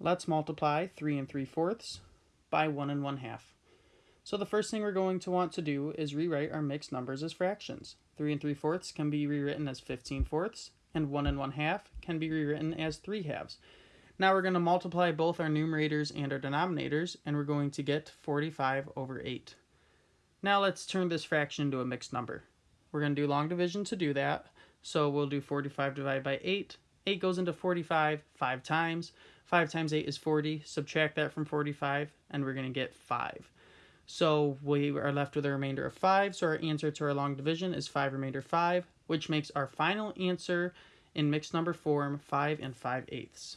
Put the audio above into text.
Let's multiply 3 and 3 fourths by 1 and 1 half. So the first thing we're going to want to do is rewrite our mixed numbers as fractions. 3 and 3 fourths can be rewritten as 15 fourths, and 1 and 1 half can be rewritten as 3 halves. Now we're going to multiply both our numerators and our denominators, and we're going to get 45 over 8. Now let's turn this fraction into a mixed number. We're going to do long division to do that, so we'll do 45 divided by 8. 8 goes into 45 5 times. 5 times 8 is 40. Subtract that from 45, and we're going to get 5. So we are left with a remainder of 5. So our answer to our long division is 5 remainder 5, which makes our final answer in mixed number form 5 and 5 eighths.